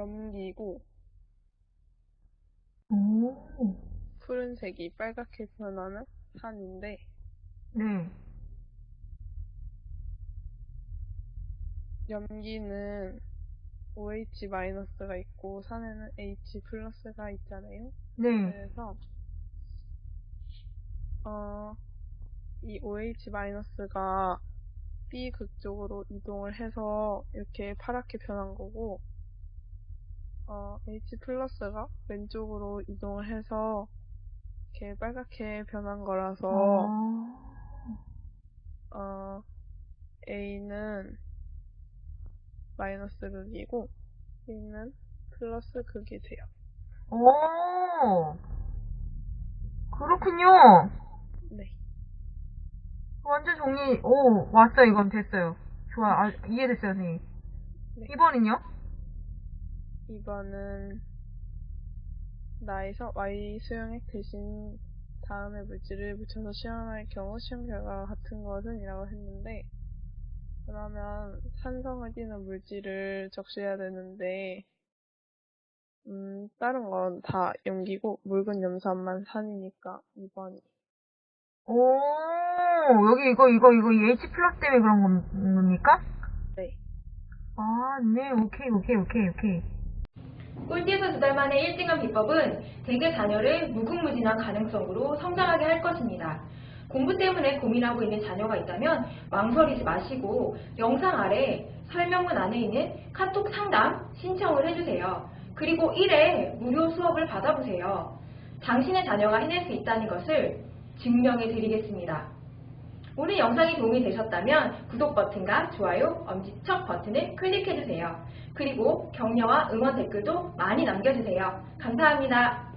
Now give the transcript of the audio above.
염기고 오, 푸른색이 빨갛게 변하는 산인데 네. 염기는 OH-가 있고 산에는 H+가 있잖아요. 네. 그래서 어, 이 OH-가 B 극쪽으로 이동을 해서 이렇게 파랗게 변한 거고 어, H+가 왼쪽으로 이동을 해서 이렇게 빨갛게 변한 거라서 아, 어, A는 마이너스 극이고 B는 플러스 극이 돼요. 오, 그렇군요. 네. 완전 정리, 오, 왔어, 이건 됐어요. 좋아, 아, 이해됐어요, 선생님. 네. 2번은요? 2번은 나에서 Y 수용액 대신 다음의 물질을 묻혀서 시험할 경우 시험 결과가 같은 것은 이라고 했는데 그러면 산성을 띠는 물질을 적셔야 되는데 음, 다른 건 다 염기고 묽은 염산만 산이니까 2번이 오, 여기 이거, 이거, 이거 H 플러스 때문에 그런 건- 겁니까? 네. 아, 네, 오케이, 오케이, 오케이, 오케이. 꼴찌에서 두 달 만에 1등한 비법은 대개 자녀를 무궁무진한 가능성으로 성장하게 할 것입니다. 공부 때문에 고민하고 있는 자녀가 있다면 망설이지 마시고 영상 아래 설명문 안에 있는 카톡 상담 신청을 해주세요. 그리고 1회 무료 수업을 받아보세요. 당신의 자녀가 해낼 수 있다는 것을 증명해 드리겠습니다. 오늘 영상이 도움이 되셨다면 구독 버튼과 좋아요, 엄지척 버튼을 클릭해주세요. 그리고 격려와 응원 댓글도 많이 남겨주세요. 감사합니다.